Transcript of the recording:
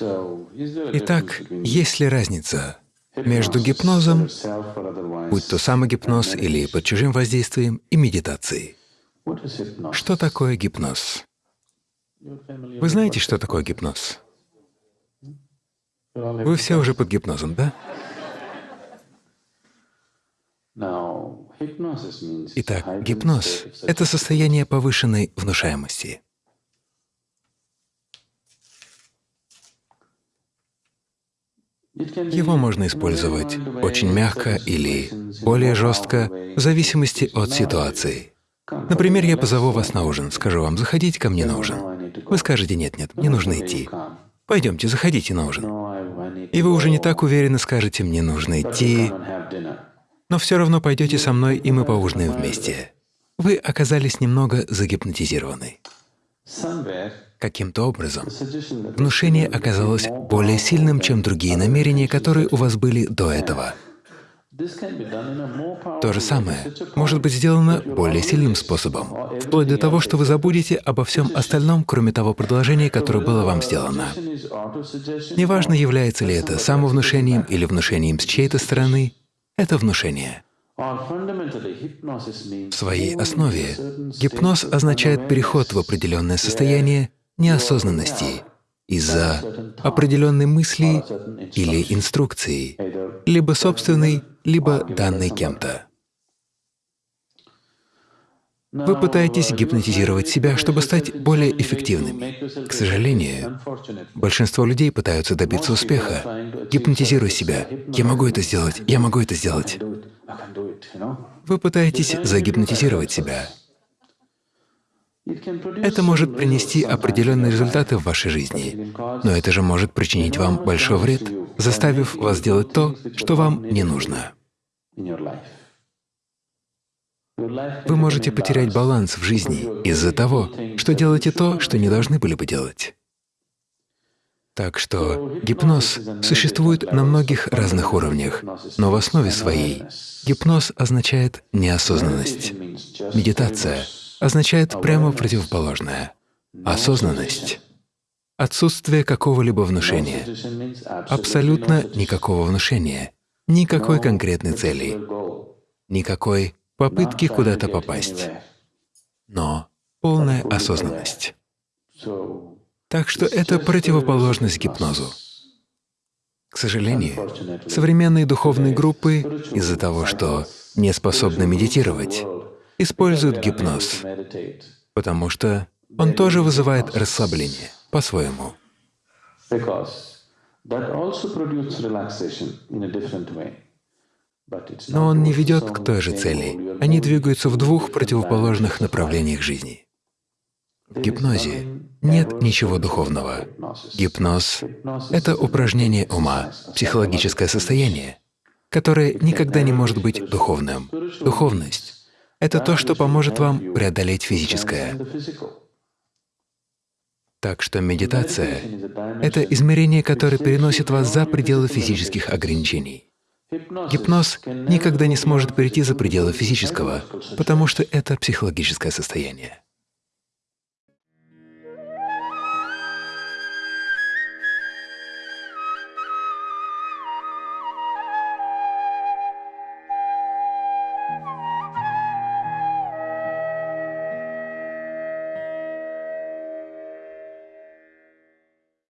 Итак, есть ли разница между гипнозом, будь то самогипноз или под чужим воздействием, и медитацией? Что такое гипноз? Вы знаете, что такое гипноз? Вы все уже под гипнозом, да? Итак, гипноз — это состояние повышенной внушаемости. Его можно использовать очень мягко или более жестко, в зависимости от ситуации. Например, я позову вас на ужин, скажу вам, заходите ко мне на ужин. Вы скажете, нет-нет, мне нужно идти. Пойдемте, заходите на ужин. И вы уже не так уверенно скажете, мне нужно идти, но все равно пойдете со мной, и мы поужинаем вместе. Вы оказались немного загипнотизированы. Каким-то образом внушение оказалось более сильным, чем другие намерения, которые у вас были до этого. То же самое может быть сделано более сильным способом, вплоть до того, что вы забудете обо всем остальном, кроме того предложения, которое было вам сделано. Неважно, является ли это самовнушением или внушением с чьей-то стороны, это внушение. В своей основе гипноз означает переход в определенное состояние неосознанности из-за определенной мысли или инструкции, либо собственной, либо данной кем-то. Вы пытаетесь гипнотизировать себя, чтобы стать более эффективными. К сожалению, большинство людей пытаются добиться успеха. Гипнотизируя себя. «Я могу это сделать, я могу это сделать». Вы пытаетесь загипнотизировать себя. Это может принести определенные результаты в вашей жизни, но это же может причинить вам большой вред, заставив вас делать то, что вам не нужно. Вы можете потерять баланс в жизни из-за того, что делаете то, что не должны были бы делать. Так что гипноз существует на многих разных уровнях, но в основе своей гипноз означает неосознанность. Медитация означает прямо противоположное — осознанность. Отсутствие какого-либо внушения, абсолютно никакого внушения, никакой конкретной цели, никакой попытки куда-то попасть, но полная осознанность. Так что это противоположность гипнозу. К сожалению, современные духовные группы из-за того, что не способны медитировать, используют гипноз, потому что он тоже вызывает расслабление по-своему. Но он не ведет к той же цели. Они двигаются в двух противоположных направлениях жизни. В гипнозе нет ничего духовного. Гипноз — это упражнение ума, психологическое состояние, которое никогда не может быть духовным. Духовность — это то, что поможет вам преодолеть физическое. Так что медитация — это измерение, которое переносит вас за пределы физических ограничений. Гипноз никогда не сможет перейти за пределы физического, потому что это психологическое состояние.